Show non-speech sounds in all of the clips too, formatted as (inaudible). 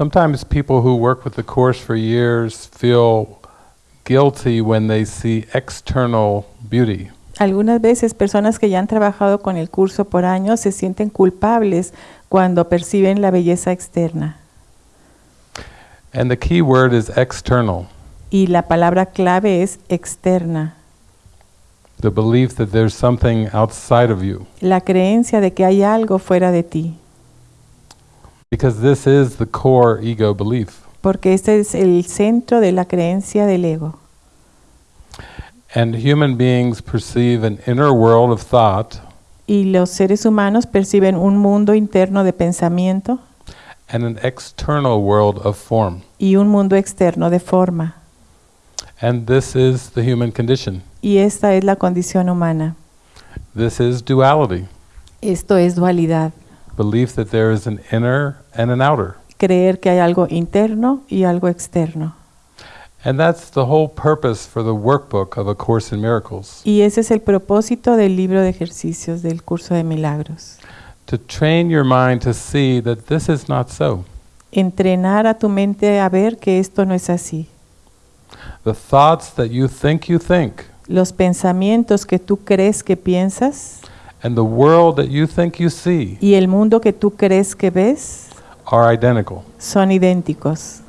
Sometimes people who work with the Course for years feel guilty when they see external beauty. Algunas veces personas que ya han trabajado con el curso por años se sienten culpables cuando perciben la belleza externa. And the key word is external. Y la palabra clave es externa, The belief that there's something outside of you. la creencia de que hay algo fuera de ti, Because this is the core ego belief. porque este es el centro de la creencia del ego. And human beings perceive an inner world of thought Y los seres humanos perciben un mundo interno de pensamiento and an external world of form. y un mundo externo de forma. And this is the human condition. Y esta es la condición humana. This is duality. Esto es dualidad. Belief that there is an inner and an outer. Creer que hay algo interno y algo externo. And that's the whole purpose for the workbook of A Course in Miracles. Y ese es el propósito del libro de ejercicios del curso de milagros. To train your mind to see that this is not so. Entrenar a tu mente a ver que esto no es así. The thoughts that you think you think Los pensamientos que tú crees que piensas and the world that you think you see y el mundo que tú crees que ves are identical. son idénticos.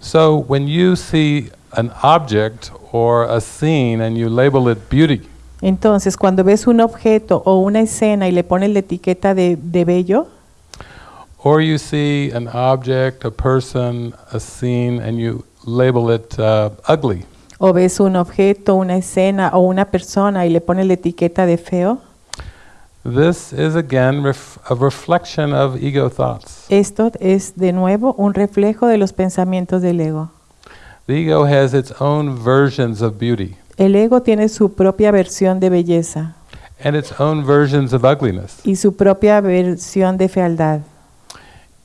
So when you see an object or a scene and you label it beauty, Entonces, cuando ves un objeto o una escena y le pones la etiqueta de, de bello, or you see an object, a person, a scene, and you label it uh, ugly, o ves un objeto, una escena o una persona y le pones la etiqueta de feo, this is again ref- a reflection of ego thoughts. esto es de nuevo un reflejo de los pensamientos del ego. The ego has its own versions of beauty El ego tiene su propia versión de belleza and its own versions of ugliness. y su propia versión de fealdad.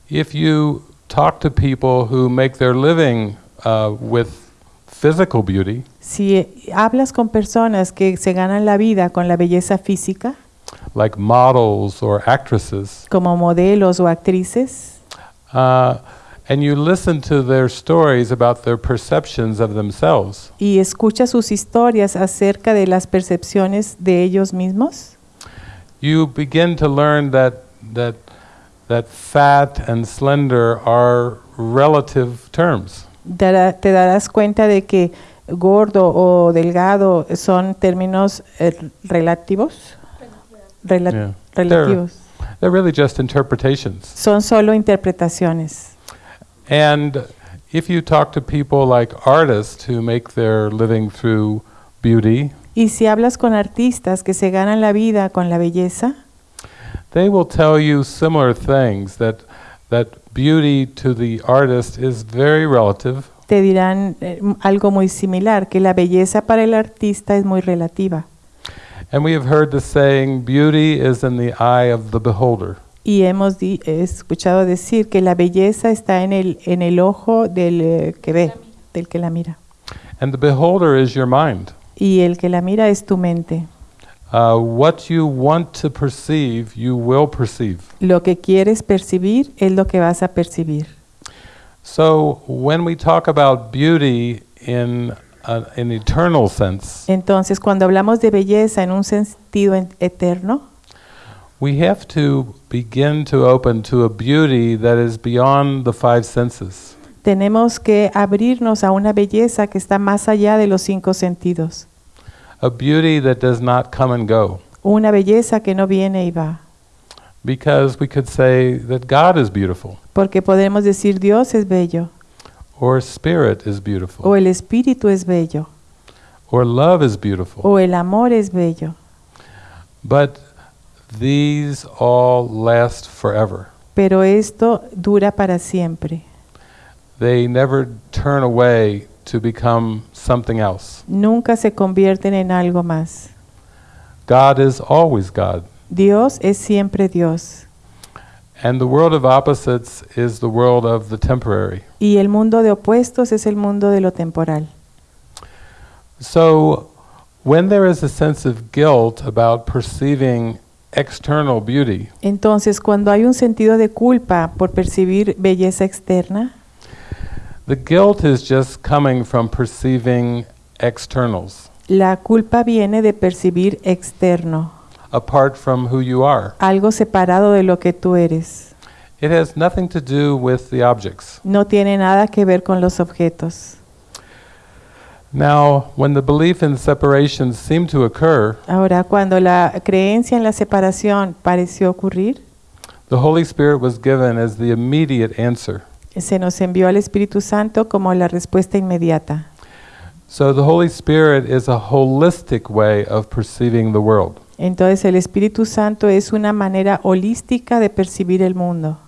If you talk to people who make their living uh, with physical beauty, Si eh, hablas con personas que se ganan la vida con la belleza física, like models or actresses, como modelos o actrices, uh, and you listen to their stories about their perceptions of themselves, y escuchas sus historias acerca de las percepciones de ellos mismos, you begin to learn that that that fat and slender are relative terms. Te darás cuenta de que gordo o delgado son términos eh, relativos. Yeah. Relativos. They're really just interpretations. Son solo interpretaciones. And if you talk to people like artists who make their living through beauty, Y si hablas con artistas que se ganan la vida con la belleza, they will tell you similar things that that beauty to the artist is very relative te dirán eh, algo muy similar, que la belleza para el artista es muy relativa. and we have heard the saying beauty is in the eye of the beholder Y hemos he escuchado decir que la belleza está en el, en el ojo del eh, que ve, del que la mira. and the beholder is your mind Y el que la mira es tu mente. Uh, what you want to perceive you will perceive Lo que quieres percibir es lo que vas a percibir. so when we talk about beauty in an eternal sense Entonces, cuando hablamos de belleza en un sentido en- eterno, We have to begin to open to a beauty that is beyond the five senses. tenemos que abrirnos a una belleza que está más allá de los cinco sentidos. A beauty that does not come and go. Una belleza que no viene y va. Because we could say that God is beautiful, Porque podemos decir Dios es bello, or Spirit is beautiful, o el espíritu es bello, or love is beautiful. o el amor es bello. But these all last forever. Pero esto dura para siempre. They never turn away to become something else. Nunca se convierten en algo más. God is always God. Dios es siempre Dios. And the world of opposites is the world of the temporary. Y el mundo de opuestos es el mundo de lo temporal. So, when there is a sense of guilt about perceiving external beauty, Entonces, cuando hay un sentido de culpa por percibir belleza externa, the guilt is just coming from perceiving externals la culpa viene de percibir externo, apart from who you are. algo separado de lo que tú eres. It has nothing to do with the objects. No tiene nada que ver con los objetos. Now, when the belief in separation seemed to occur, Ahora, cuando la creencia en la separación pareció ocurrir, the Holy Spirit was given as the immediate answer. Se nos envió al Espíritu Santo como la respuesta inmediata. So the Holy Spirit is a holistic way of perceiving the world. Entonces el Espíritu Santo es una manera holística de percibir el mundo.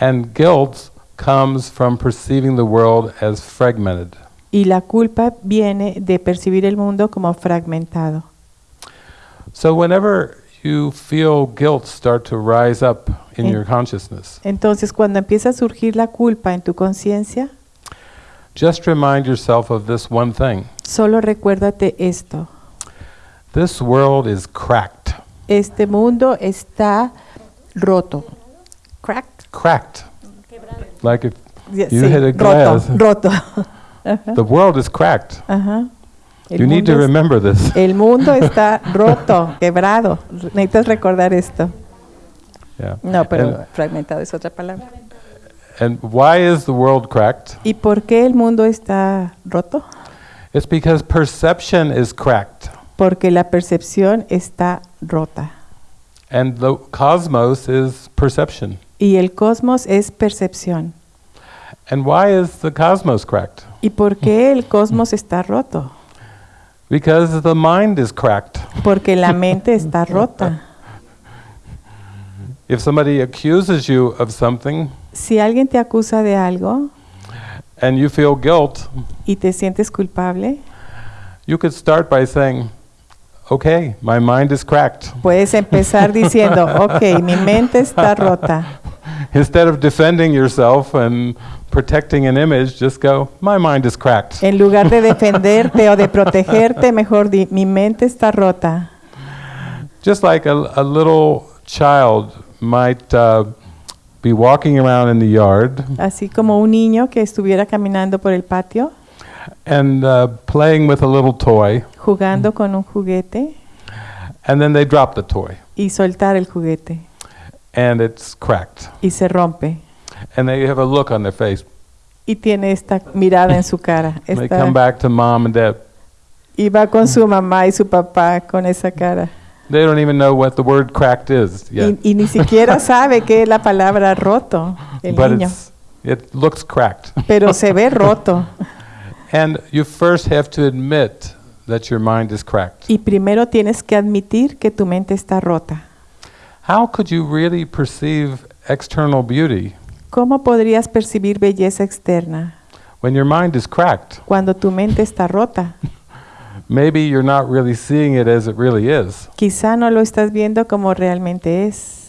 And guilt comes from perceiving the world as fragmented. Y la culpa viene de percibir el mundo como fragmentado. So whenever you feel guilt start to rise up in En- your consciousness, Entonces cuando empieza a surgir la culpa en tu conciencia, just remind yourself of this one thing. solo recuérdate esto. This world is cracked. Este mundo está roto. Cracked. Cracked. Like if Ya- You sí, hit a roto, glass. roto. Ajá, (laughs) the world is cracked. ajá. El You need to remember this. El mundo está (laughs) roto, quebrado. Necesitas recordar esto. Yeah. No, pero And, fragmentado es otra palabra. and why is the world cracked? ¿Y por qué el mundo está roto? It's because perception is cracked. Porque la percepción está rota. And the cosmos is perception. Y el cosmos es percepción. And why is the cosmos cracked? ¿Y por qué el cosmos está roto? Because the mind is cracked. Porque la mente (laughs) está rota. If somebody accuses you of something Si alguien te acusa de algo and you feel guilt, y te sientes culpable, you could start by saying, Okay, my mind is cracked. (laughs) puedes empezar diciendo, ok, mi mente está rota. (laughs) Instead of defending yourself and protecting an image, just go, My mind is cracked. En lugar de (laughs) defenderte o de protegerte, mejor di, mi mente está rota. Just like a, a little child might uh, be walking around in the yard Así como un niño que estuviera caminando por el patio, and uh, playing with a little toy, jugando con un juguete and then they drop the toy y soltar el juguete and it's cracked. y se rompe. And they have a look on their face. Y tiene esta mirada en su cara. They come back to mom and dad. y va con su mamá y su papá con esa cara. They don't even know what the word cracked is yet. Y, y ni siquiera (laughs) sabe qué es la palabra roto, el but niño. it looks cracked. Pero se ve (laughs) roto. and you first have to admit that your mind is cracked. Y primero tienes que admitir que tu mente está rota. How could you really perceive external beauty ¿Cómo podrías percibir belleza externa when your mind is cracked? cuando tu mente está rota? (laughs) Maybe you're not really seeing it as it really is. Quizá no lo estás viendo como realmente es.